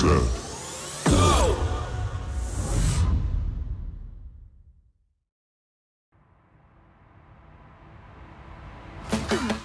set. Go!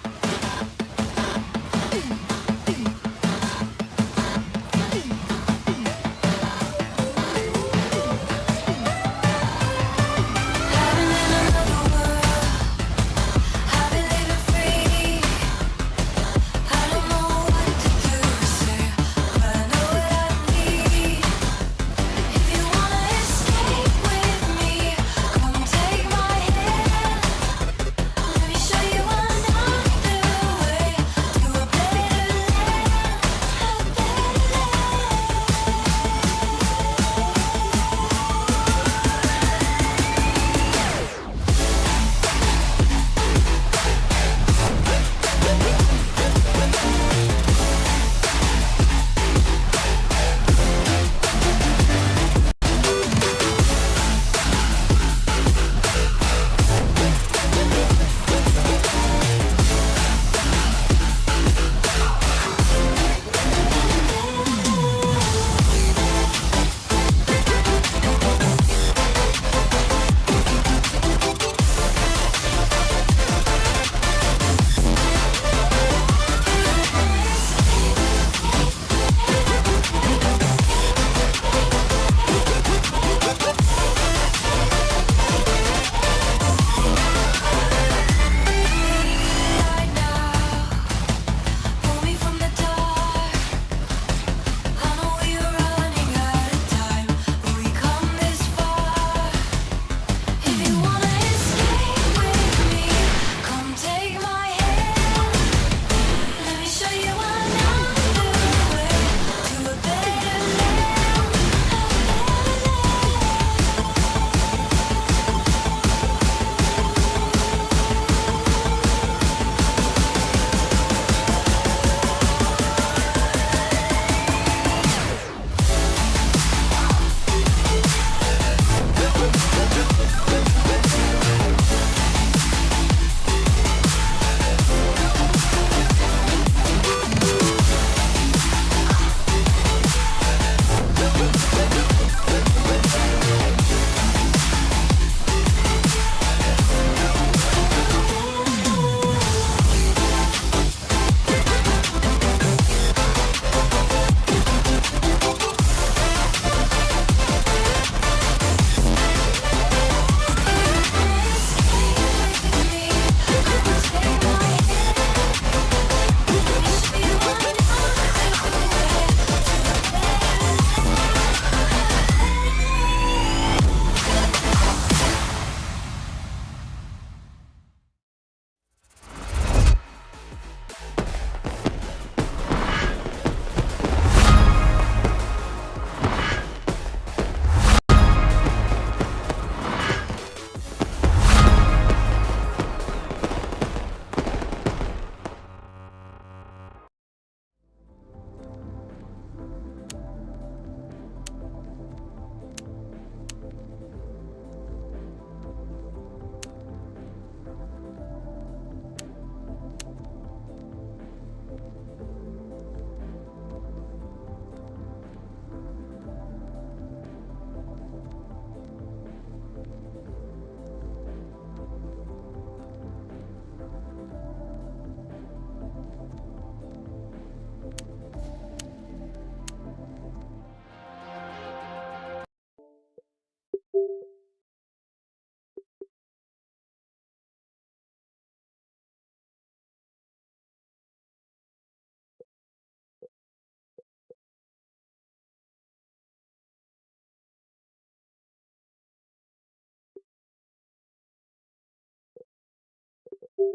Thank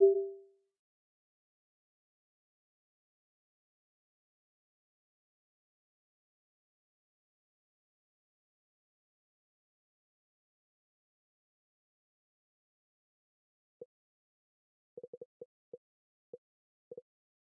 you.